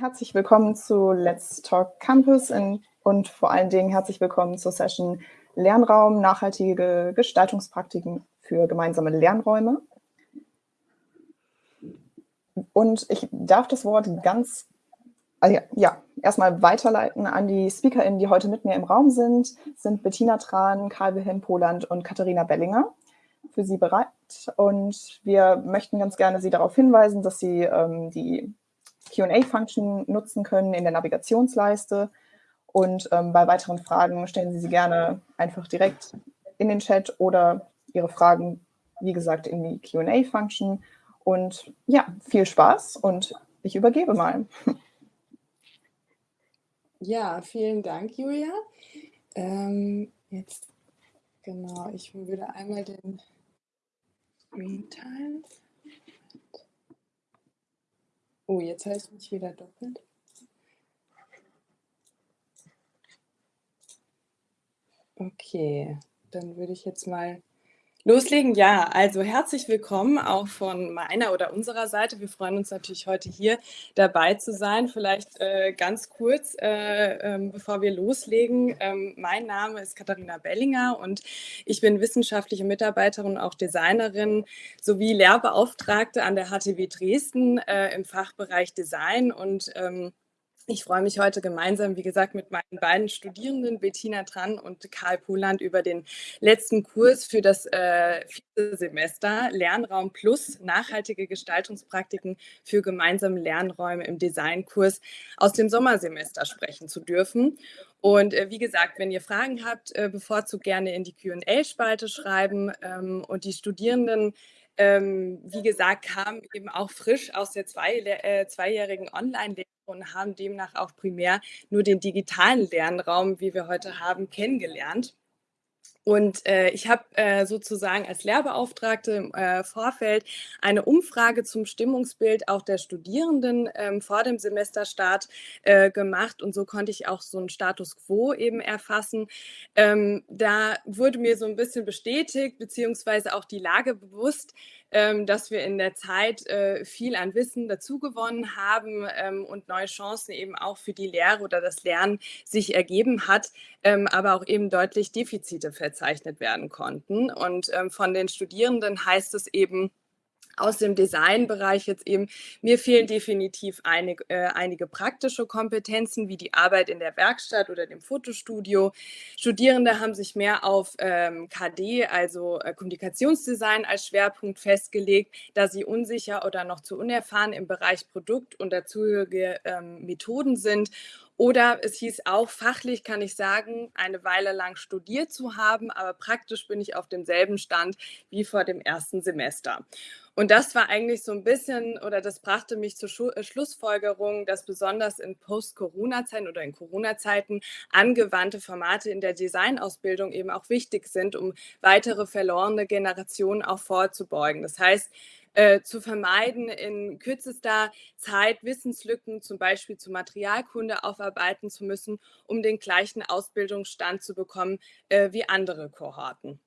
herzlich willkommen zu Let's Talk Campus in, und vor allen Dingen herzlich willkommen zur Session Lernraum, nachhaltige Gestaltungspraktiken für gemeinsame Lernräume. Und ich darf das Wort ganz, also ja, erstmal weiterleiten an die SpeakerInnen, die heute mit mir im Raum sind, sind Bettina Tran, Karl Wilhelm Poland und Katharina Bellinger für Sie bereit. Und wir möchten ganz gerne Sie darauf hinweisen, dass Sie ähm, die Q&A-Function nutzen können in der Navigationsleiste. Und ähm, bei weiteren Fragen stellen Sie sie gerne einfach direkt in den Chat oder Ihre Fragen, wie gesagt, in die Q&A-Function. Und ja, viel Spaß und ich übergebe mal. Ja, vielen Dank, Julia. Ähm, jetzt, genau, ich würde einmal den Screen teilen. Oh, jetzt heißt mich wieder doppelt. Okay, dann würde ich jetzt mal Loslegen, ja. Also herzlich willkommen auch von meiner oder unserer Seite. Wir freuen uns natürlich heute hier dabei zu sein. Vielleicht äh, ganz kurz, äh, ähm, bevor wir loslegen. Ähm, mein Name ist Katharina Bellinger und ich bin wissenschaftliche Mitarbeiterin auch Designerin sowie Lehrbeauftragte an der HTW Dresden äh, im Fachbereich Design und ähm, ich freue mich heute gemeinsam, wie gesagt, mit meinen beiden Studierenden, Bettina Tran und Karl Poland, über den letzten Kurs für das äh, vierte Semester Lernraum Plus nachhaltige Gestaltungspraktiken für gemeinsame Lernräume im Designkurs aus dem Sommersemester sprechen zu dürfen. Und äh, wie gesagt, wenn ihr Fragen habt, äh, bevorzugt gerne in die QA-Spalte schreiben ähm, und die Studierenden ähm, wie gesagt, kamen eben auch frisch aus der zwei, äh, zweijährigen Online-Lehre und haben demnach auch primär nur den digitalen Lernraum, wie wir heute haben, kennengelernt. Und äh, ich habe äh, sozusagen als Lehrbeauftragte im äh, Vorfeld eine Umfrage zum Stimmungsbild auch der Studierenden ähm, vor dem Semesterstart äh, gemacht. Und so konnte ich auch so einen Status quo eben erfassen. Ähm, da wurde mir so ein bisschen bestätigt, beziehungsweise auch die Lage bewusst, dass wir in der Zeit äh, viel an Wissen dazugewonnen haben ähm, und neue Chancen eben auch für die Lehre oder das Lernen sich ergeben hat, ähm, aber auch eben deutlich Defizite verzeichnet werden konnten. Und ähm, von den Studierenden heißt es eben, aus dem Designbereich jetzt eben, mir fehlen definitiv einig, äh, einige praktische Kompetenzen wie die Arbeit in der Werkstatt oder dem Fotostudio. Studierende haben sich mehr auf ähm, KD, also äh, Kommunikationsdesign als Schwerpunkt festgelegt, da sie unsicher oder noch zu unerfahren im Bereich Produkt und dazugehörige ähm, Methoden sind oder es hieß auch, fachlich kann ich sagen, eine Weile lang studiert zu haben, aber praktisch bin ich auf demselben Stand wie vor dem ersten Semester. Und das war eigentlich so ein bisschen, oder das brachte mich zur Schu äh, Schlussfolgerung, dass besonders in Post-Corona-Zeiten oder in Corona-Zeiten angewandte Formate in der Designausbildung eben auch wichtig sind, um weitere verlorene Generationen auch vorzubeugen. Das heißt, äh, zu vermeiden, in kürzester Zeit Wissenslücken zum Beispiel zu Materialkunde aufarbeiten zu müssen, um den gleichen Ausbildungsstand zu bekommen äh, wie andere Kohorten.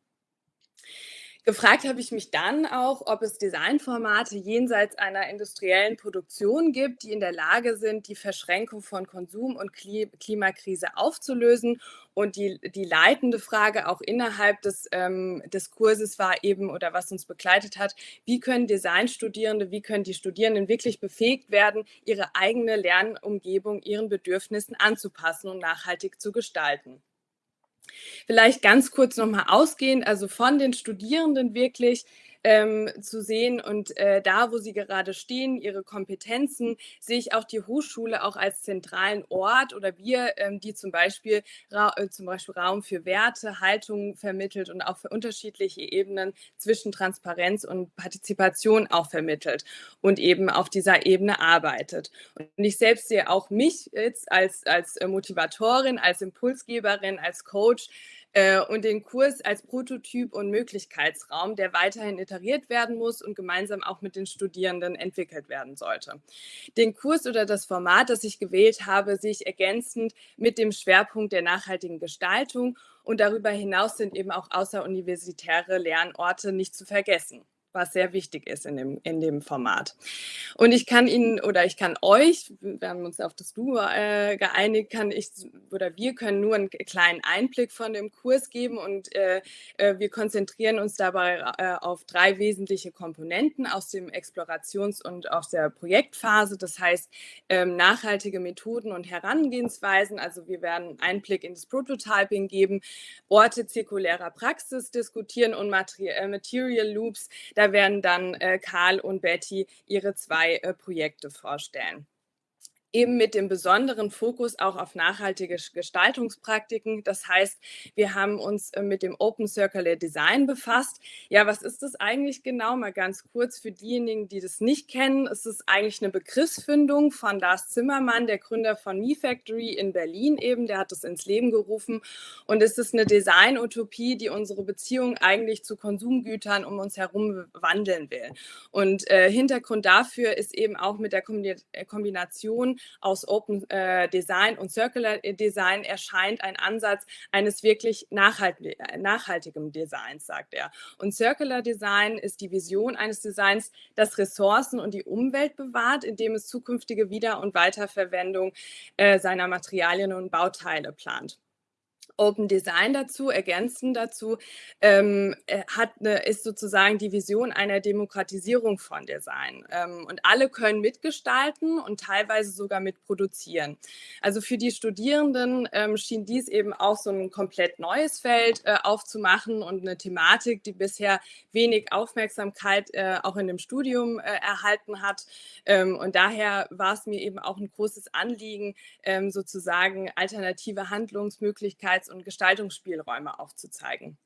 Gefragt habe ich mich dann auch, ob es Designformate jenseits einer industriellen Produktion gibt, die in der Lage sind, die Verschränkung von Konsum und Klimakrise aufzulösen. Und die, die leitende Frage auch innerhalb des, ähm, des Kurses war eben, oder was uns begleitet hat, wie können Designstudierende, wie können die Studierenden wirklich befähigt werden, ihre eigene Lernumgebung ihren Bedürfnissen anzupassen und nachhaltig zu gestalten. Vielleicht ganz kurz nochmal ausgehend, also von den Studierenden wirklich ähm, zu sehen und äh, da, wo sie gerade stehen, ihre Kompetenzen, sehe ich auch die Hochschule auch als zentralen Ort oder wir, ähm, die zum Beispiel, äh, zum Beispiel Raum für Werte, Haltung vermittelt und auch für unterschiedliche Ebenen zwischen Transparenz und Partizipation auch vermittelt und eben auf dieser Ebene arbeitet. Und ich selbst sehe auch mich jetzt als, als äh, Motivatorin, als Impulsgeberin, als Coach, äh, und den Kurs als Prototyp und Möglichkeitsraum, der weiterhin iteriert werden muss und gemeinsam auch mit den Studierenden entwickelt werden sollte. Den Kurs oder das Format, das ich gewählt habe, sehe ich ergänzend mit dem Schwerpunkt der nachhaltigen Gestaltung und darüber hinaus sind eben auch außeruniversitäre Lernorte nicht zu vergessen. Was sehr wichtig ist in dem, in dem Format. Und ich kann Ihnen oder ich kann euch, wir haben uns auf das Du äh, geeinigt, kann ich oder wir können nur einen kleinen Einblick von dem Kurs geben und äh, äh, wir konzentrieren uns dabei äh, auf drei wesentliche Komponenten aus dem Explorations- und aus der Projektphase. Das heißt, ähm, nachhaltige Methoden und Herangehensweisen. Also wir werden Einblick in das Prototyping geben, Orte zirkulärer Praxis diskutieren und äh, Material Loops. Da werden dann äh, Karl und Betty ihre zwei äh, Projekte vorstellen eben mit dem besonderen Fokus auch auf nachhaltige Gestaltungspraktiken. Das heißt, wir haben uns äh, mit dem Open Circular Design befasst. Ja, was ist das eigentlich genau? Mal ganz kurz für diejenigen, die das nicht kennen. Es ist eigentlich eine Begriffsfindung von Lars Zimmermann, der Gründer von Me Factory in Berlin eben. Der hat das ins Leben gerufen. Und es ist eine Design-Utopie, die unsere Beziehung eigentlich zu Konsumgütern um uns herum wandeln will. Und äh, Hintergrund dafür ist eben auch mit der Kombination aus Open äh, Design und Circular Design erscheint ein Ansatz eines wirklich nachhalt nachhaltigen Designs, sagt er. Und Circular Design ist die Vision eines Designs, das Ressourcen und die Umwelt bewahrt, indem es zukünftige Wieder- und Weiterverwendung äh, seiner Materialien und Bauteile plant. Open Design dazu, ergänzend dazu, ähm, äh, hat eine, ist sozusagen die Vision einer Demokratisierung von Design. Ähm, und alle können mitgestalten und teilweise sogar mitproduzieren. Also für die Studierenden ähm, schien dies eben auch so ein komplett neues Feld äh, aufzumachen und eine Thematik, die bisher wenig Aufmerksamkeit äh, auch in dem Studium äh, erhalten hat. Ähm, und daher war es mir eben auch ein großes Anliegen, ähm, sozusagen alternative Handlungsmöglichkeiten Freiheits- und Gestaltungsspielräume aufzuzeigen.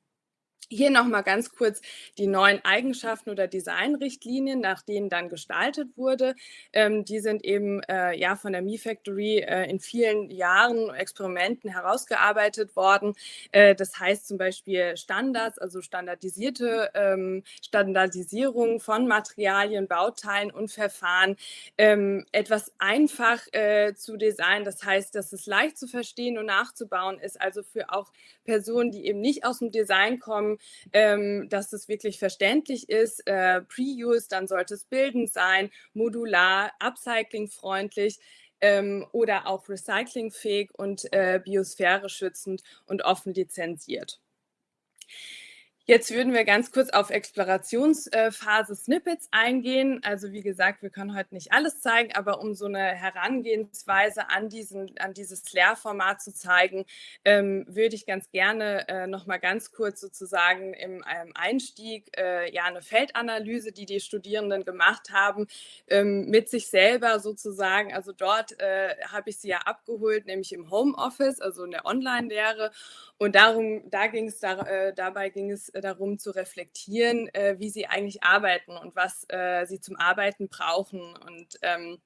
Hier nochmal ganz kurz die neuen Eigenschaften oder Designrichtlinien, nach denen dann gestaltet wurde. Ähm, die sind eben äh, ja von der Me Factory äh, in vielen Jahren Experimenten herausgearbeitet worden. Äh, das heißt zum Beispiel Standards, also standardisierte ähm, Standardisierung von Materialien, Bauteilen und Verfahren, ähm, etwas einfach äh, zu designen. Das heißt, dass es leicht zu verstehen und nachzubauen ist, also für auch Personen, die eben nicht aus dem Design kommen, ähm, dass es wirklich verständlich ist. Äh, Pre-Use, dann sollte es bildend sein, modular, upcyclingfreundlich. Ähm, oder auch recyclingfähig und äh, biosphäre schützend und offen lizenziert. Jetzt würden wir ganz kurz auf Explorationsphase Snippets eingehen. Also wie gesagt, wir können heute nicht alles zeigen, aber um so eine Herangehensweise an, diesen, an dieses Lehrformat zu zeigen, ähm, würde ich ganz gerne äh, noch mal ganz kurz sozusagen im ähm, Einstieg äh, ja eine Feldanalyse, die die Studierenden gemacht haben, ähm, mit sich selber sozusagen. Also dort äh, habe ich sie ja abgeholt, nämlich im Homeoffice, also in der Online-Lehre. Und darum, da ging es da, äh, dabei ging es darum zu reflektieren, äh, wie sie eigentlich arbeiten und was äh, sie zum Arbeiten brauchen. Und ähm,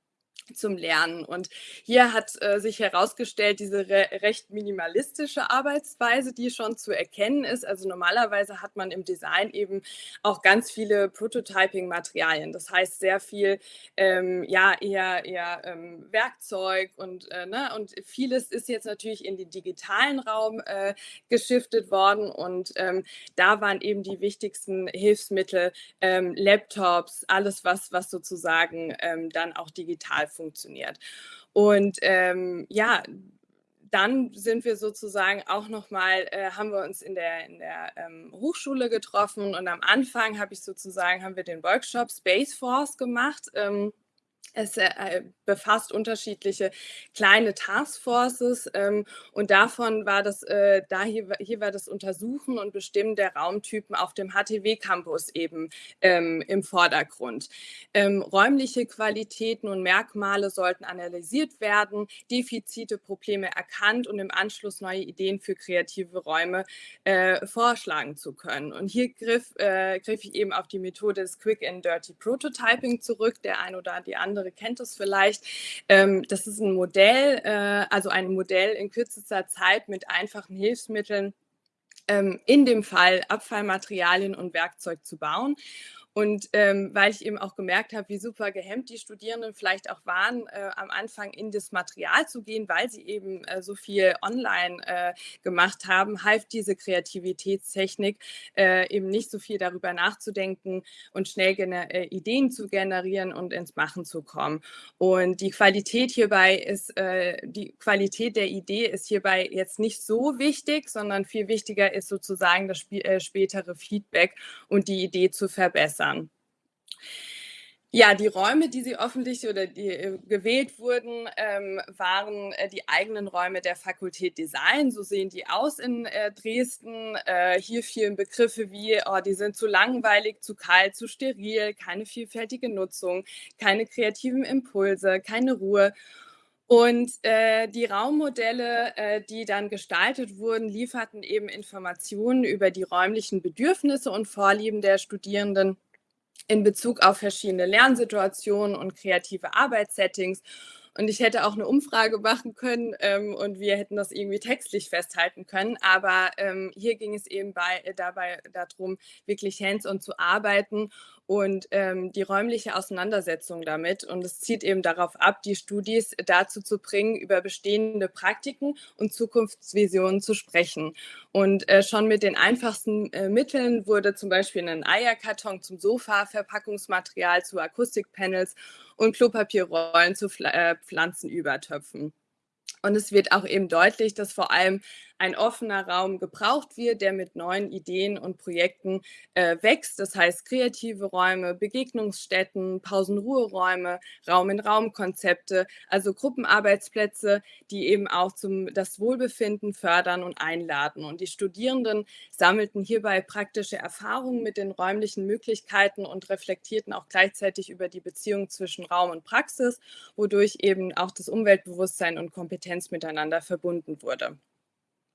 zum Lernen. Und hier hat äh, sich herausgestellt, diese re recht minimalistische Arbeitsweise, die schon zu erkennen ist. Also normalerweise hat man im Design eben auch ganz viele Prototyping-Materialien. Das heißt sehr viel, ähm, ja, eher, eher ähm, Werkzeug und, äh, ne, und vieles ist jetzt natürlich in den digitalen Raum äh, geschiftet worden. Und ähm, da waren eben die wichtigsten Hilfsmittel, ähm, Laptops, alles, was, was sozusagen ähm, dann auch digital funktioniert. Und ähm, ja, dann sind wir sozusagen auch nochmal, äh, haben wir uns in der, in der ähm, Hochschule getroffen und am Anfang habe ich sozusagen, haben wir den Workshop Space Force gemacht. Ähm, es äh, befasst unterschiedliche kleine Taskforces ähm, und davon war das, äh, da hier, hier war das Untersuchen und Bestimmen der Raumtypen auf dem HTW-Campus eben ähm, im Vordergrund. Ähm, räumliche Qualitäten und Merkmale sollten analysiert werden, Defizite, Probleme erkannt und im Anschluss neue Ideen für kreative Räume äh, vorschlagen zu können. Und hier griff, äh, griff ich eben auf die Methode des Quick and Dirty Prototyping zurück, der ein oder die andere andere kennt es vielleicht. Ähm, das ist ein Modell, äh, also ein Modell in kürzester Zeit mit einfachen Hilfsmitteln, ähm, in dem Fall Abfallmaterialien und Werkzeug zu bauen. Und ähm, weil ich eben auch gemerkt habe, wie super gehemmt die Studierenden vielleicht auch waren, äh, am Anfang in das Material zu gehen, weil sie eben äh, so viel online äh, gemacht haben, half diese Kreativitätstechnik äh, eben nicht so viel darüber nachzudenken und schnell äh, Ideen zu generieren und ins Machen zu kommen. Und die Qualität hierbei ist, äh, die Qualität der Idee ist hierbei jetzt nicht so wichtig, sondern viel wichtiger ist sozusagen das spätere Feedback und die Idee zu verbessern verbessern. Ja, die Räume, die sie öffentlich oder die äh, gewählt wurden, ähm, waren äh, die eigenen Räume der Fakultät Design. So sehen die aus in äh, Dresden. Äh, hier fielen Begriffe wie, oh, die sind zu langweilig, zu kalt, zu steril, keine vielfältige Nutzung, keine kreativen Impulse, keine Ruhe. Und äh, die Raummodelle, äh, die dann gestaltet wurden, lieferten eben Informationen über die räumlichen Bedürfnisse und Vorlieben der Studierenden in Bezug auf verschiedene Lernsituationen und kreative Arbeitssettings. Und ich hätte auch eine Umfrage machen können ähm, und wir hätten das irgendwie textlich festhalten können. Aber ähm, hier ging es eben bei, äh, dabei darum, wirklich hands-on zu arbeiten und ähm, die räumliche Auseinandersetzung damit. Und es zieht eben darauf ab, die Studis dazu zu bringen, über bestehende Praktiken und Zukunftsvisionen zu sprechen. Und äh, schon mit den einfachsten äh, Mitteln wurde zum Beispiel ein Eierkarton zum Sofa, Verpackungsmaterial zu Akustikpanels und Klopapierrollen zu äh, Pflanzenübertöpfen. Und es wird auch eben deutlich, dass vor allem ein offener Raum gebraucht wird, der mit neuen Ideen und Projekten äh, wächst. Das heißt kreative Räume, Begegnungsstätten, Pausenruheräume, Raum-in-Raum-Konzepte, also Gruppenarbeitsplätze, die eben auch zum, das Wohlbefinden fördern und einladen. Und die Studierenden sammelten hierbei praktische Erfahrungen mit den räumlichen Möglichkeiten und reflektierten auch gleichzeitig über die Beziehung zwischen Raum und Praxis, wodurch eben auch das Umweltbewusstsein und Kompetenz miteinander verbunden wurde.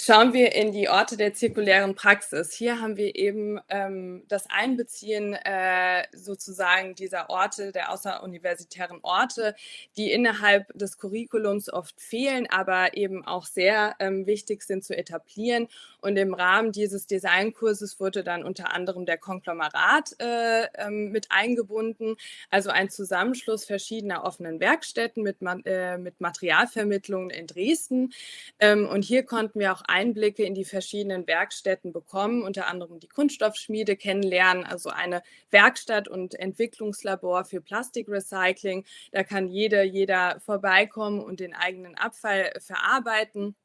Schauen wir in die Orte der zirkulären Praxis. Hier haben wir eben ähm, das Einbeziehen äh, sozusagen dieser Orte, der außeruniversitären Orte, die innerhalb des Curriculums oft fehlen, aber eben auch sehr ähm, wichtig sind zu etablieren. Und im Rahmen dieses Designkurses wurde dann unter anderem der Konglomerat äh, ähm, mit eingebunden, also ein Zusammenschluss verschiedener offenen Werkstätten mit, äh, mit Materialvermittlungen in Dresden. Ähm, und hier konnten wir auch Einblicke in die verschiedenen Werkstätten bekommen, unter anderem die Kunststoffschmiede kennenlernen, also eine Werkstatt und Entwicklungslabor für Plastikrecycling. Da kann jede, jeder vorbeikommen und den eigenen Abfall verarbeiten.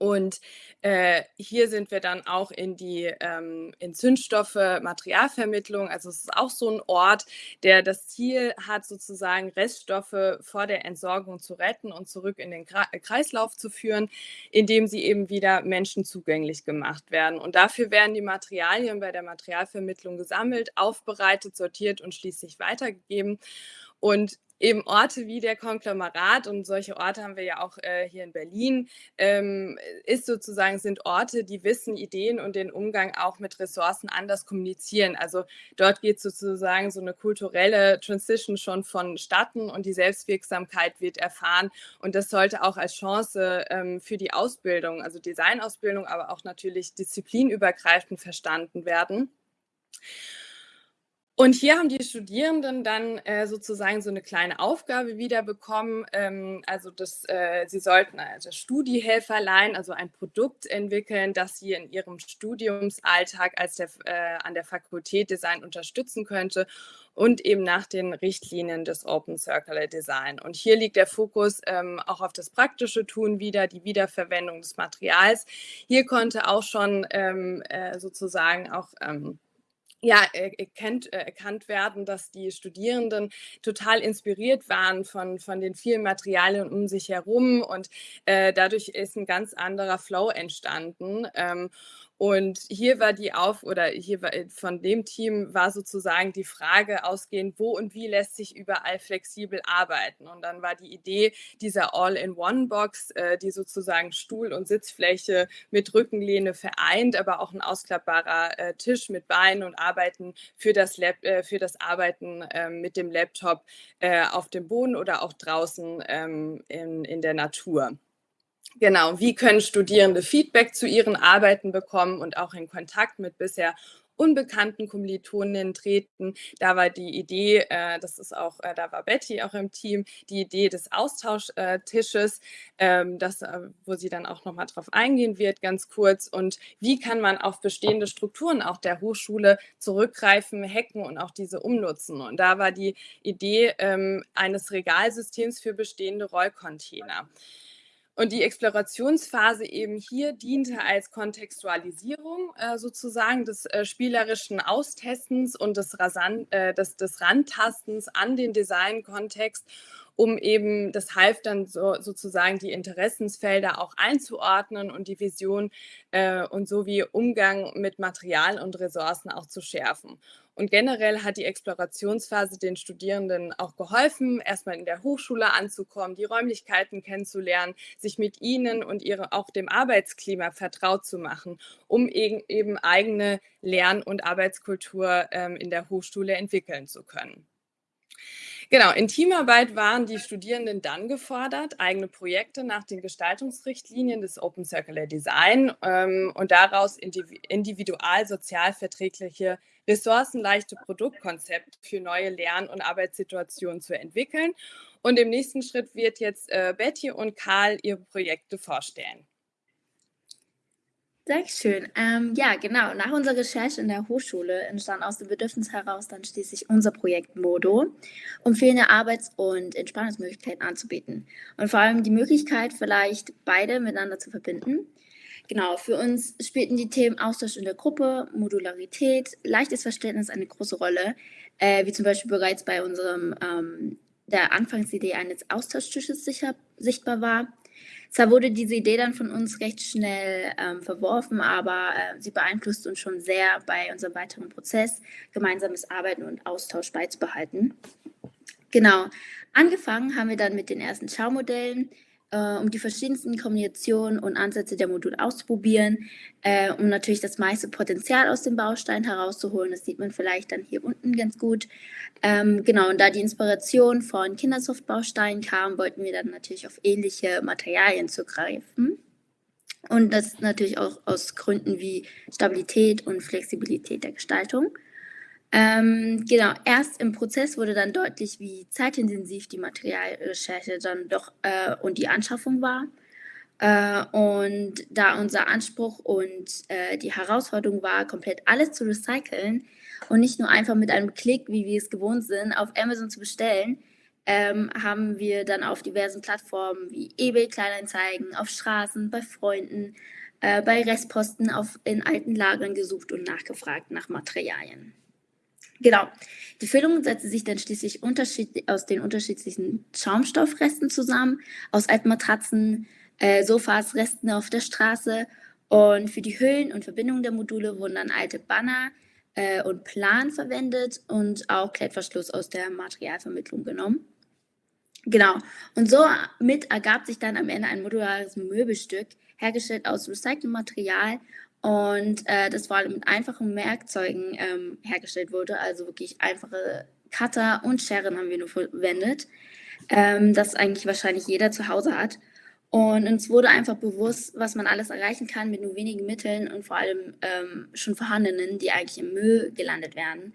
Und äh, hier sind wir dann auch in die ähm, in Zündstoffe, Materialvermittlung. Also es ist auch so ein Ort, der das Ziel hat, sozusagen Reststoffe vor der Entsorgung zu retten und zurück in den Kreislauf zu führen, indem sie eben wieder Menschen zugänglich gemacht werden. Und dafür werden die Materialien bei der Materialvermittlung gesammelt, aufbereitet, sortiert und schließlich weitergegeben. Und eben Orte wie der Konglomerat und solche Orte haben wir ja auch äh, hier in Berlin, ähm, ist sozusagen, sind Orte, die Wissen, Ideen und den Umgang auch mit Ressourcen anders kommunizieren. Also dort geht sozusagen so eine kulturelle Transition schon vonstatten und die Selbstwirksamkeit wird erfahren. Und das sollte auch als Chance ähm, für die Ausbildung, also Designausbildung, aber auch natürlich disziplinübergreifend verstanden werden. Und hier haben die Studierenden dann äh, sozusagen so eine kleine Aufgabe wieder bekommen. Ähm, also das, äh, sie sollten also Studiehelferlein, also ein Produkt entwickeln, das sie in ihrem Studiumsalltag als der, äh, an der Fakultät Design unterstützen könnte und eben nach den Richtlinien des Open Circular Design. Und hier liegt der Fokus ähm, auch auf das praktische Tun wieder, die Wiederverwendung des Materials. Hier konnte auch schon ähm, äh, sozusagen auch ähm, ja, erkennt, äh, erkannt werden, dass die Studierenden total inspiriert waren von, von den vielen Materialien um sich herum und äh, dadurch ist ein ganz anderer Flow entstanden. Ähm, und hier war die Auf oder hier war, äh, von dem Team war sozusagen die Frage ausgehend, wo und wie lässt sich überall flexibel arbeiten. Und dann war die Idee dieser All-in-One-Box, äh, die sozusagen Stuhl- und Sitzfläche mit Rückenlehne vereint, aber auch ein ausklappbarer äh, Tisch mit Beinen und Arbeiten für das, Lab, äh, für das Arbeiten ähm, mit dem Laptop äh, auf dem Boden oder auch draußen ähm, in, in der Natur. Genau, wie können Studierende Feedback zu ihren Arbeiten bekommen und auch in Kontakt mit bisher unbekannten Kommilitoninnen treten. Da war die Idee, äh, das ist auch, äh, da war Betty auch im Team, die Idee des Austauschtisches, ähm, das, äh, wo sie dann auch nochmal drauf eingehen wird, ganz kurz. Und wie kann man auf bestehende Strukturen auch der Hochschule zurückgreifen, hacken und auch diese umnutzen? Und da war die Idee ähm, eines Regalsystems für bestehende Rollcontainer. Und die Explorationsphase eben hier diente als Kontextualisierung äh, sozusagen des äh, spielerischen Austestens und des, Rasan äh, des, des Rantastens an den Designkontext, um eben, das half dann so, sozusagen die Interessensfelder auch einzuordnen und die Vision äh, und sowie Umgang mit Material und Ressourcen auch zu schärfen. Und generell hat die Explorationsphase den Studierenden auch geholfen, erstmal in der Hochschule anzukommen, die Räumlichkeiten kennenzulernen, sich mit ihnen und ihre, auch dem Arbeitsklima vertraut zu machen, um eben eigene Lern- und Arbeitskultur ähm, in der Hochschule entwickeln zu können. Genau, in Teamarbeit waren die Studierenden dann gefordert, eigene Projekte nach den Gestaltungsrichtlinien des Open Circular Design ähm, und daraus individual sozial verträgliche, ressourcenleichte Produktkonzepte für neue Lern- und Arbeitssituationen zu entwickeln. Und im nächsten Schritt wird jetzt äh, Betty und Karl ihre Projekte vorstellen. Sehr schön. Ähm, ja, genau. Nach unserer Recherche in der Hochschule entstand aus dem Bedürfnis heraus dann schließlich unser Projekt Modo, um fehlende Arbeits- und Entspannungsmöglichkeiten anzubieten. Und vor allem die Möglichkeit, vielleicht beide miteinander zu verbinden. Genau, für uns spielten die Themen Austausch in der Gruppe, Modularität, leichtes Verständnis eine große Rolle, äh, wie zum Beispiel bereits bei unserem ähm, der Anfangsidee eines Austauschtisches sicher, sichtbar war. Zwar wurde diese Idee dann von uns recht schnell ähm, verworfen, aber äh, sie beeinflusst uns schon sehr bei unserem weiteren Prozess, gemeinsames Arbeiten und Austausch beizubehalten. Genau, angefangen haben wir dann mit den ersten Schaumodellen, äh, um die verschiedensten Kombinationen und Ansätze der Module auszuprobieren, äh, um natürlich das meiste Potenzial aus dem Baustein herauszuholen. Das sieht man vielleicht dann hier unten ganz gut. Ähm, genau, und da die Inspiration von Kindersoft-Bausteinen kam, wollten wir dann natürlich auf ähnliche Materialien zugreifen. Und das natürlich auch aus Gründen wie Stabilität und Flexibilität der Gestaltung. Ähm, genau, erst im Prozess wurde dann deutlich, wie zeitintensiv die Materialrecherche dann doch äh, und die Anschaffung war. Äh, und da unser Anspruch und äh, die Herausforderung war, komplett alles zu recyceln und nicht nur einfach mit einem Klick, wie wir es gewohnt sind, auf Amazon zu bestellen, ähm, haben wir dann auf diversen Plattformen wie eBay Kleinanzeigen, auf Straßen, bei Freunden, äh, bei Restposten auf, in alten Lagern gesucht und nachgefragt nach Materialien. Genau. Die Füllung setzte sich dann schließlich aus den unterschiedlichen Schaumstoffresten zusammen, aus alten Matratzen, äh, Sofas, Resten auf der Straße. Und für die Hüllen und Verbindungen der Module wurden dann alte Banner äh, und Plan verwendet und auch Klettverschluss aus der Materialvermittlung genommen. Genau. Und so mit ergab sich dann am Ende ein modulares Möbelstück, hergestellt aus recyceltem Material und äh, das vor allem mit einfachen Werkzeugen ähm, hergestellt wurde. Also wirklich einfache Cutter und Scheren haben wir nur verwendet, ähm, das eigentlich wahrscheinlich jeder zu Hause hat. Und uns wurde einfach bewusst, was man alles erreichen kann mit nur wenigen Mitteln und vor allem ähm, schon vorhandenen, die eigentlich im Müll gelandet werden.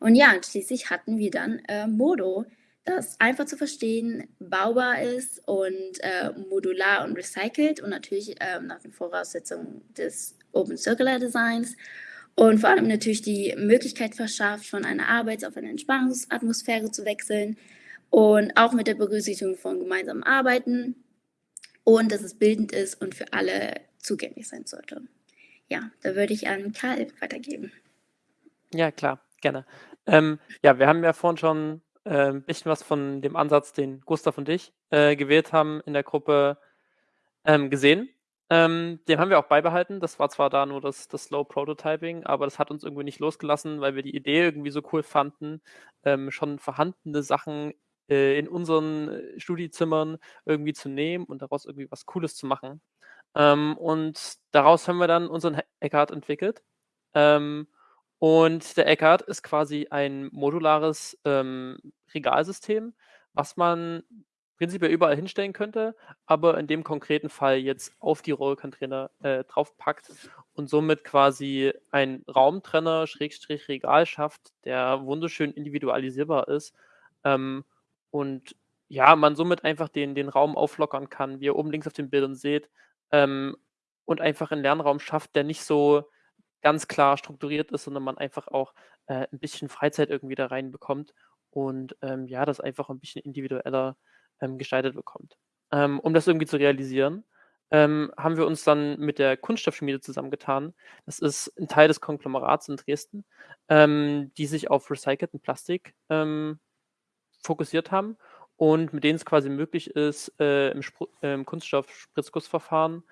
Und ja, schließlich hatten wir dann äh, Modo, das einfach zu verstehen, baubar ist und äh, modular und recycelt und natürlich äh, nach den Voraussetzungen des Open Circular Designs und vor allem natürlich die Möglichkeit verschafft, von einer Arbeits- auf eine Entspannungsatmosphäre zu wechseln und auch mit der Berücksichtigung von gemeinsamen Arbeiten und dass es bildend ist und für alle zugänglich sein sollte. Ja, da würde ich an Karl weitergeben. Ja, klar, gerne. Ähm, ja, wir haben ja vorhin schon äh, ein bisschen was von dem Ansatz, den Gustav und ich äh, gewählt haben in der Gruppe ähm, gesehen. Ähm, den haben wir auch beibehalten. Das war zwar da nur das, das Slow Prototyping, aber das hat uns irgendwie nicht losgelassen, weil wir die Idee irgendwie so cool fanden, ähm, schon vorhandene Sachen äh, in unseren äh, Studiezimmern irgendwie zu nehmen und daraus irgendwie was Cooles zu machen. Ähm, und daraus haben wir dann unseren Eckhart entwickelt. Ähm, und der Eckhart ist quasi ein modulares ähm, Regalsystem, was man prinzipiell überall hinstellen könnte, aber in dem konkreten Fall jetzt auf die Rollcontainer äh, draufpackt und somit quasi ein Raumtrenner, Schrägstrich Regal schafft, der wunderschön individualisierbar ist. Ähm, und ja, man somit einfach den, den Raum auflockern kann, wie ihr oben links auf den Bildern seht, ähm, und einfach einen Lernraum schafft, der nicht so ganz klar strukturiert ist, sondern man einfach auch äh, ein bisschen Freizeit irgendwie da reinbekommt und ähm, ja, das einfach ein bisschen individueller ähm, gestaltet bekommt. Ähm, um das irgendwie zu realisieren, ähm, haben wir uns dann mit der Kunststoffschmiede zusammengetan. Das ist ein Teil des Konglomerats in Dresden, ähm, die sich auf recycelten Plastik ähm, fokussiert haben und mit denen es quasi möglich ist, äh, im, im Kunststoff-Spritzgussverfahren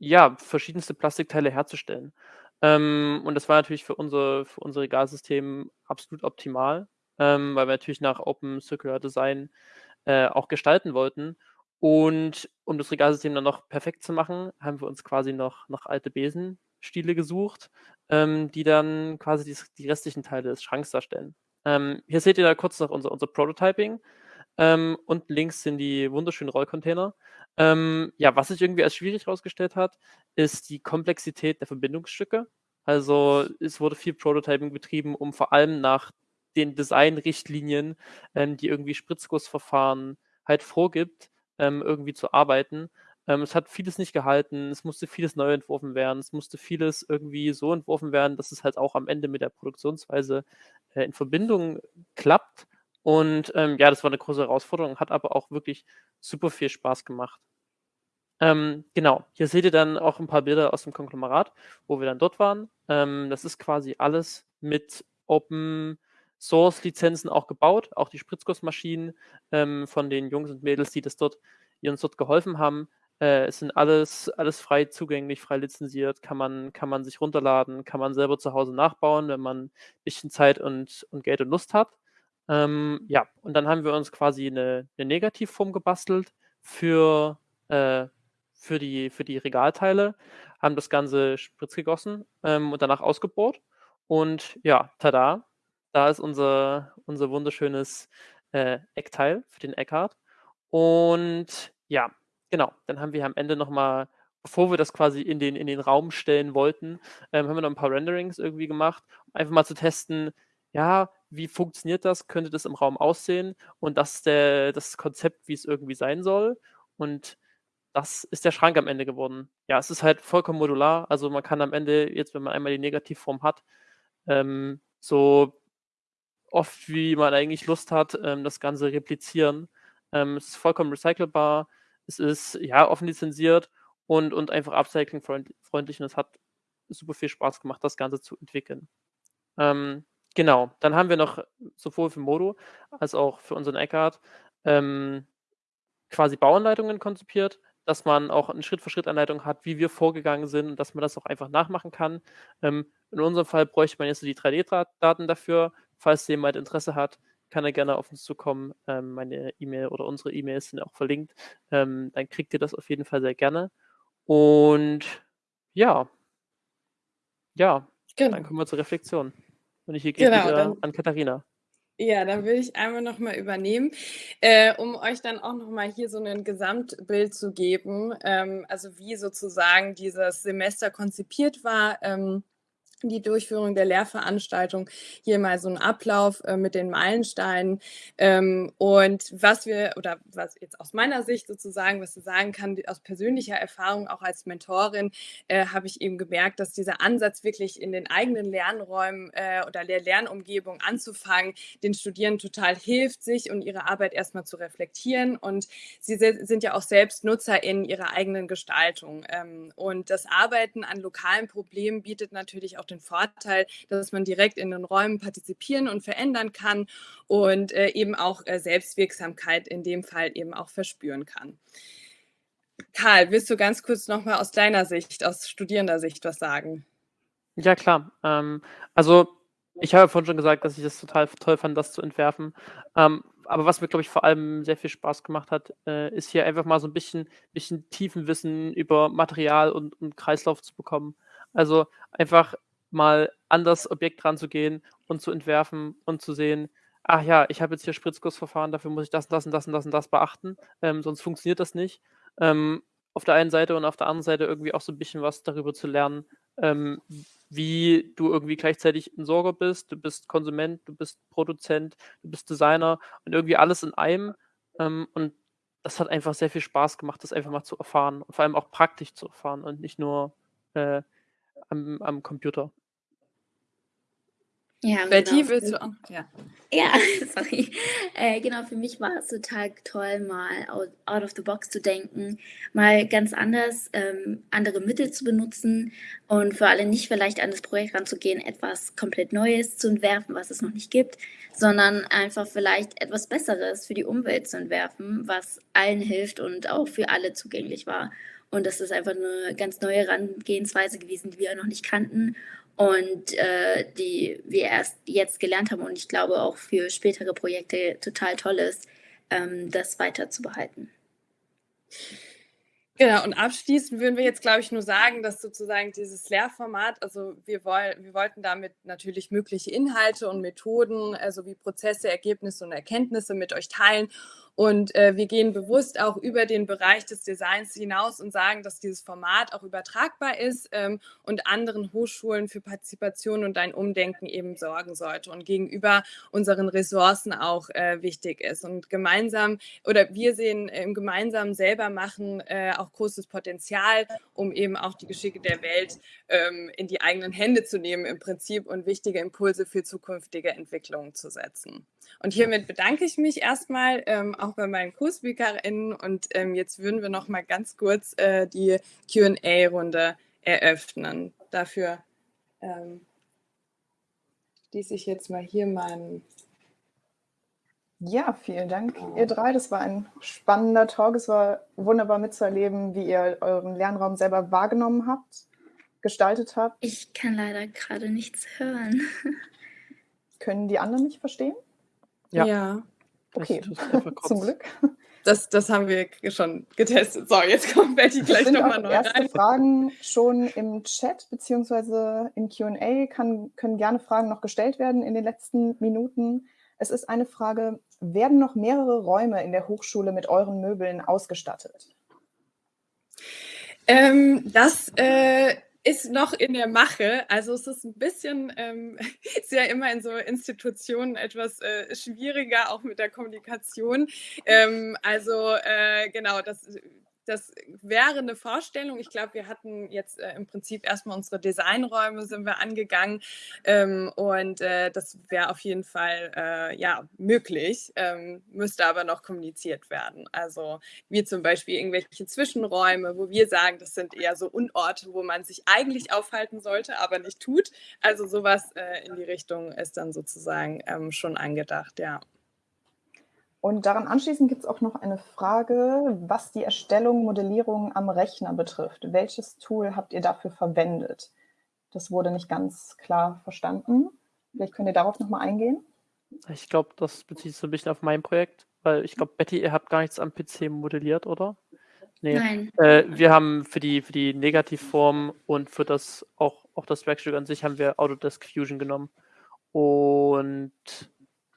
ja, verschiedenste Plastikteile herzustellen. Ähm, und das war natürlich für unser, für unser Regalsystem absolut optimal, ähm, weil wir natürlich nach Open Circular Design äh, auch gestalten wollten. Und um das Regalsystem dann noch perfekt zu machen, haben wir uns quasi noch, noch alte Besenstiele gesucht, ähm, die dann quasi die, die, restlichen Teile des Schranks darstellen. Ähm, hier seht ihr da kurz noch unser, unser Prototyping. Ähm, und links sind die wunderschönen Rollcontainer. Ähm, ja, was sich irgendwie als schwierig herausgestellt hat, ist die Komplexität der Verbindungsstücke. Also es wurde viel Prototyping betrieben, um vor allem nach den Designrichtlinien, ähm, die irgendwie Spritzgussverfahren halt vorgibt, ähm, irgendwie zu arbeiten. Ähm, es hat vieles nicht gehalten, es musste vieles neu entworfen werden, es musste vieles irgendwie so entworfen werden, dass es halt auch am Ende mit der Produktionsweise äh, in Verbindung klappt. Und ähm, ja, das war eine große Herausforderung, hat aber auch wirklich super viel Spaß gemacht. Ähm, genau, hier seht ihr dann auch ein paar Bilder aus dem Konglomerat, wo wir dann dort waren. Ähm, das ist quasi alles mit Open Source Lizenzen auch gebaut, auch die Spritzgussmaschinen ähm, von den Jungs und Mädels, die das dort, die uns dort geholfen haben. Äh, es sind alles, alles frei zugänglich, frei lizenziert, kann man, kann man sich runterladen, kann man selber zu Hause nachbauen, wenn man ein bisschen Zeit und, und Geld und Lust hat. Ähm, ja, und dann haben wir uns quasi eine, eine Negativform gebastelt für äh, für die, für die Regalteile, haben das Ganze spritz gegossen ähm, und danach ausgebohrt. Und ja, tada, da ist unser, unser wunderschönes äh, Eckteil für den Eckhart. Und ja, genau, dann haben wir am Ende nochmal, bevor wir das quasi in den, in den Raum stellen wollten, ähm, haben wir noch ein paar Renderings irgendwie gemacht, um einfach mal zu testen, ja, wie funktioniert das, könnte das im Raum aussehen und das ist der, das Konzept, wie es irgendwie sein soll. Und das ist der Schrank am Ende geworden. Ja, es ist halt vollkommen modular. Also man kann am Ende, jetzt wenn man einmal die Negativform hat, ähm, so oft wie man eigentlich Lust hat, ähm, das Ganze replizieren. Ähm, es ist vollkommen recycelbar. Es ist ja offen lizenziert und, und einfach upcycling-freundlich und es hat super viel Spaß gemacht, das Ganze zu entwickeln. Ähm, genau, dann haben wir noch sowohl für Modo als auch für unseren Eckhart ähm, quasi Bauanleitungen konzipiert, dass man auch eine Schritt-für-Schritt-Anleitung hat, wie wir vorgegangen sind und dass man das auch einfach nachmachen kann. Ähm, in unserem Fall bräuchte man jetzt die 3D-Daten dafür. Falls jemand Interesse hat, kann er gerne auf uns zukommen. Ähm, meine E-Mail oder unsere E-Mails sind auch verlinkt. Ähm, dann kriegt ihr das auf jeden Fall sehr gerne. Und ja, ja, genau. dann kommen wir zur Reflexion. Und ich gebe genau, wieder an Katharina. Ja, dann würde ich einmal nochmal übernehmen, äh, um euch dann auch nochmal hier so ein Gesamtbild zu geben, ähm, also wie sozusagen dieses Semester konzipiert war. Ähm, die Durchführung der Lehrveranstaltung. Hier mal so ein Ablauf äh, mit den Meilensteinen. Ähm, und was wir, oder was jetzt aus meiner Sicht sozusagen, was ich sagen kann, aus persönlicher Erfahrung, auch als Mentorin, äh, habe ich eben gemerkt, dass dieser Ansatz wirklich in den eigenen Lernräumen äh, oder der Lernumgebung anzufangen, den Studierenden total hilft, sich und ihre Arbeit erstmal zu reflektieren. Und sie sind ja auch selbst Nutzer in ihrer eigenen Gestaltung. Ähm, und das Arbeiten an lokalen Problemen bietet natürlich auch den Vorteil, dass man direkt in den Räumen partizipieren und verändern kann und äh, eben auch äh, Selbstwirksamkeit in dem Fall eben auch verspüren kann. Karl, willst du ganz kurz nochmal aus deiner Sicht, aus studierender Sicht was sagen? Ja, klar. Ähm, also ich habe vorhin schon gesagt, dass ich das total toll fand, das zu entwerfen. Ähm, aber was mir, glaube ich, vor allem sehr viel Spaß gemacht hat, äh, ist hier einfach mal so ein bisschen, bisschen Tiefenwissen über Material und, und Kreislauf zu bekommen. Also einfach mal an das Objekt ranzugehen und zu entwerfen und zu sehen, ach ja, ich habe jetzt hier Spritzgussverfahren, dafür muss ich das, das und das und das und das beachten, ähm, sonst funktioniert das nicht. Ähm, auf der einen Seite und auf der anderen Seite irgendwie auch so ein bisschen was darüber zu lernen, ähm, wie du irgendwie gleichzeitig Entsorger bist, du bist Konsument, du bist Produzent, du bist Designer und irgendwie alles in einem. Ähm, und das hat einfach sehr viel Spaß gemacht, das einfach mal zu erfahren und vor allem auch praktisch zu erfahren und nicht nur äh, am, am Computer. Ja, Betty, genau. willst du auch? Ja. Ja, sorry. Äh, genau, für mich war es total toll, mal out, out of the box zu denken, mal ganz anders ähm, andere Mittel zu benutzen und für alle nicht vielleicht an das Projekt ranzugehen, etwas komplett Neues zu entwerfen, was es noch nicht gibt, sondern einfach vielleicht etwas Besseres für die Umwelt zu entwerfen, was allen hilft und auch für alle zugänglich war. Und das ist einfach eine ganz neue Herangehensweise gewesen, die wir noch nicht kannten und äh, die wir erst jetzt gelernt haben und ich glaube auch für spätere Projekte total toll ist, ähm, das weiter zu behalten. Genau, und abschließend würden wir jetzt, glaube ich, nur sagen, dass sozusagen dieses Lehrformat, also wir, woll, wir wollten damit natürlich mögliche Inhalte und Methoden sowie Prozesse, Ergebnisse und Erkenntnisse mit euch teilen und äh, wir gehen bewusst auch über den Bereich des Designs hinaus und sagen, dass dieses Format auch übertragbar ist ähm, und anderen Hochschulen für Partizipation und ein Umdenken eben sorgen sollte und gegenüber unseren Ressourcen auch äh, wichtig ist. Und gemeinsam oder wir sehen im gemeinsamen selber machen äh, auch großes Potenzial, um eben auch die Geschicke der Welt ähm, in die eigenen Hände zu nehmen im Prinzip und wichtige Impulse für zukünftige Entwicklungen zu setzen. Und hiermit bedanke ich mich erstmal ähm, auch bei meinen Co-SpeakerInnen und ähm, jetzt würden wir noch mal ganz kurz äh, die Q&A-Runde eröffnen. Dafür ähm, schließe ich jetzt mal hier meinen ja, vielen Dank, ihr drei. Das war ein spannender Talk. Es war wunderbar mitzuerleben, wie ihr euren Lernraum selber wahrgenommen habt, gestaltet habt. Ich kann leider gerade nichts hören. Können die anderen nicht verstehen? Ja. ja. Okay, zum Glück. Das, das haben wir schon getestet. So, jetzt kommt Betty gleich nochmal neu erste rein. Fragen schon im Chat beziehungsweise im Q&A können gerne Fragen noch gestellt werden in den letzten Minuten. Es ist eine Frage, werden noch mehrere Räume in der Hochschule mit euren Möbeln ausgestattet? Ähm, das äh, ist noch in der Mache. Also es ist ein bisschen, ähm, ist ja immer in so Institutionen etwas äh, schwieriger, auch mit der Kommunikation. Ähm, also äh, genau, das das wäre eine Vorstellung. Ich glaube, wir hatten jetzt äh, im Prinzip erstmal unsere Designräume sind wir angegangen ähm, und äh, das wäre auf jeden Fall äh, ja möglich, ähm, müsste aber noch kommuniziert werden. Also wie zum Beispiel irgendwelche Zwischenräume, wo wir sagen, das sind eher so Unorte, wo man sich eigentlich aufhalten sollte, aber nicht tut. Also sowas äh, in die Richtung ist dann sozusagen ähm, schon angedacht, ja. Und daran anschließend gibt es auch noch eine Frage, was die Erstellung, Modellierung am Rechner betrifft. Welches Tool habt ihr dafür verwendet? Das wurde nicht ganz klar verstanden. Vielleicht könnt ihr darauf nochmal eingehen. Ich glaube, das bezieht sich so ein bisschen auf mein Projekt, weil ich glaube, Betty, ihr habt gar nichts am PC modelliert, oder? Nee. Nein. Äh, wir haben für die, für die Negativform und für das auch, auch das Werkstück an sich haben wir Autodesk Fusion genommen. Und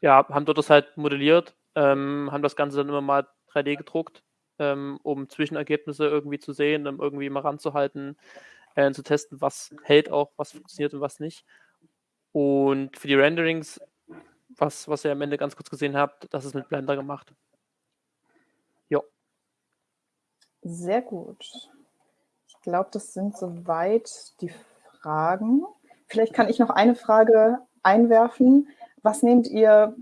ja, haben dort das halt modelliert ähm, haben das Ganze dann immer mal 3D gedruckt, ähm, um Zwischenergebnisse irgendwie zu sehen, um irgendwie mal ranzuhalten, äh, zu testen, was hält auch, was funktioniert und was nicht. Und für die Renderings, was, was ihr am Ende ganz kurz gesehen habt, das ist mit Blender gemacht. Jo. Sehr gut. Ich glaube, das sind soweit die Fragen. Vielleicht kann ich noch eine Frage einwerfen. Was nehmt ihr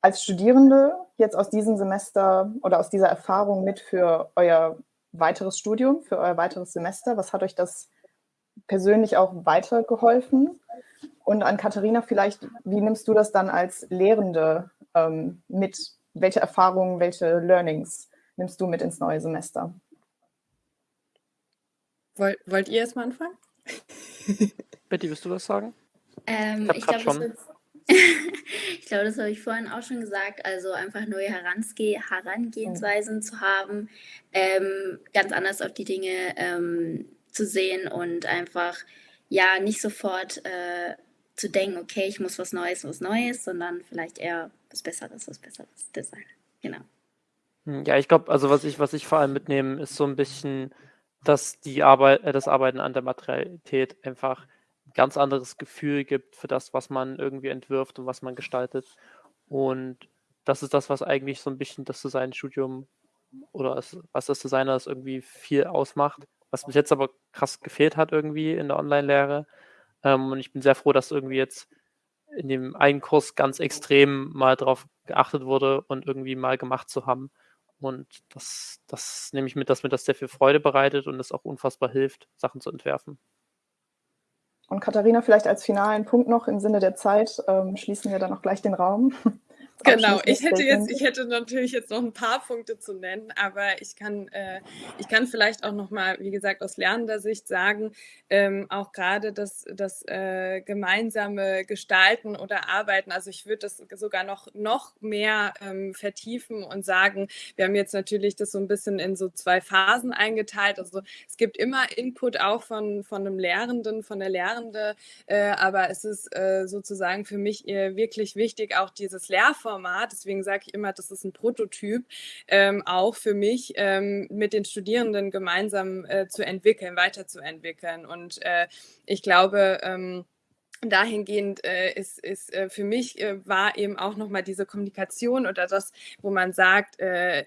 als Studierende jetzt aus diesem Semester oder aus dieser Erfahrung mit für euer weiteres Studium, für euer weiteres Semester? Was hat euch das persönlich auch weitergeholfen? Und an Katharina vielleicht, wie nimmst du das dann als Lehrende ähm, mit? Welche Erfahrungen, welche Learnings nimmst du mit ins neue Semester? Wollt, wollt ihr erstmal anfangen? Betty, willst du was sagen? Ähm, ich, ich glaube, schon. Ich glaube, das habe ich vorhin auch schon gesagt. Also einfach neue Heransge Herangehensweisen zu haben, ähm, ganz anders auf die Dinge ähm, zu sehen und einfach ja nicht sofort äh, zu denken, okay, ich muss was Neues, was Neues, sondern vielleicht eher was Besseres, was Besseres designen. Genau. Hm, ja, ich glaube, also was ich, was ich vor allem mitnehme, ist so ein bisschen, dass die Arbeit, äh, das Arbeiten an der Materialität einfach ein ganz anderes Gefühl gibt für das, was man irgendwie entwirft und was man gestaltet. Und das ist das, was eigentlich so ein bisschen das Designstudium oder das, was das Designer das irgendwie viel ausmacht, was bis jetzt aber krass gefehlt hat irgendwie in der Online-Lehre. Ähm, und ich bin sehr froh, dass irgendwie jetzt in dem einen Kurs ganz extrem mal drauf geachtet wurde und irgendwie mal gemacht zu haben. Und das, das nehme ich mit, dass mir das sehr viel Freude bereitet und es auch unfassbar hilft, Sachen zu entwerfen. Und Katharina, vielleicht als finalen Punkt noch im Sinne der Zeit, ähm, schließen wir dann auch gleich den Raum. Genau, ich hätte jetzt, ich hätte natürlich jetzt noch ein paar Punkte zu nennen, aber ich kann, äh, ich kann vielleicht auch noch mal, wie gesagt, aus lernender Sicht sagen, ähm, auch gerade das, das äh, gemeinsame Gestalten oder Arbeiten. Also ich würde das sogar noch noch mehr ähm, vertiefen und sagen, wir haben jetzt natürlich das so ein bisschen in so zwei Phasen eingeteilt. Also es gibt immer Input auch von von einem Lehrenden, von der Lehrende, äh, aber es ist äh, sozusagen für mich äh, wirklich wichtig, auch dieses Lehrformat Format, deswegen sage ich immer, das ist ein Prototyp, ähm, auch für mich ähm, mit den Studierenden gemeinsam äh, zu entwickeln, weiterzuentwickeln. Und äh, ich glaube, ähm, dahingehend äh, ist, ist äh, für mich äh, war eben auch nochmal diese Kommunikation oder das, wo man sagt, äh,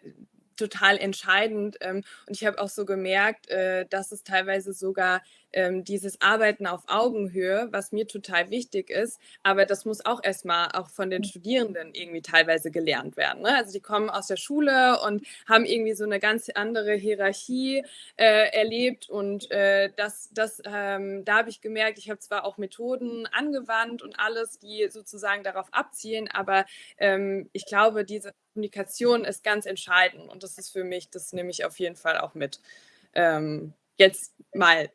total entscheidend. Ähm, und ich habe auch so gemerkt, äh, dass es teilweise sogar ähm, dieses Arbeiten auf Augenhöhe, was mir total wichtig ist, aber das muss auch erstmal auch von den Studierenden irgendwie teilweise gelernt werden. Ne? Also die kommen aus der Schule und haben irgendwie so eine ganz andere Hierarchie äh, erlebt und äh, das, das ähm, da habe ich gemerkt, ich habe zwar auch Methoden angewandt und alles, die sozusagen darauf abzielen, aber ähm, ich glaube, diese Kommunikation ist ganz entscheidend und das ist für mich, das nehme ich auf jeden Fall auch mit. Ähm, jetzt mal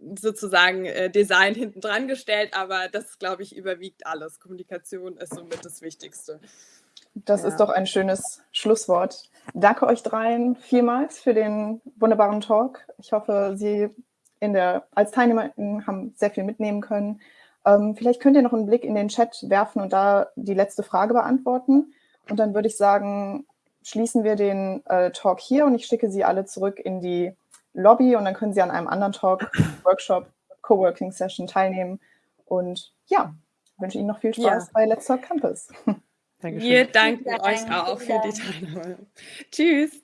sozusagen äh, Design hinten dran gestellt, aber das, glaube ich, überwiegt alles. Kommunikation ist somit das Wichtigste. Das ja. ist doch ein schönes Schlusswort. Danke euch dreien vielmals für den wunderbaren Talk. Ich hoffe, Sie in der, als Teilnehmer haben sehr viel mitnehmen können. Ähm, vielleicht könnt ihr noch einen Blick in den Chat werfen und da die letzte Frage beantworten. Und dann würde ich sagen, schließen wir den äh, Talk hier und ich schicke Sie alle zurück in die Lobby und dann können Sie an einem anderen Talk, Workshop, Coworking Session teilnehmen. Und ja, wünsche Ihnen noch viel Spaß ja. bei Let's Talk Campus. Dankeschön. Wir danken euch auch für die Teilnahme. Tschüss.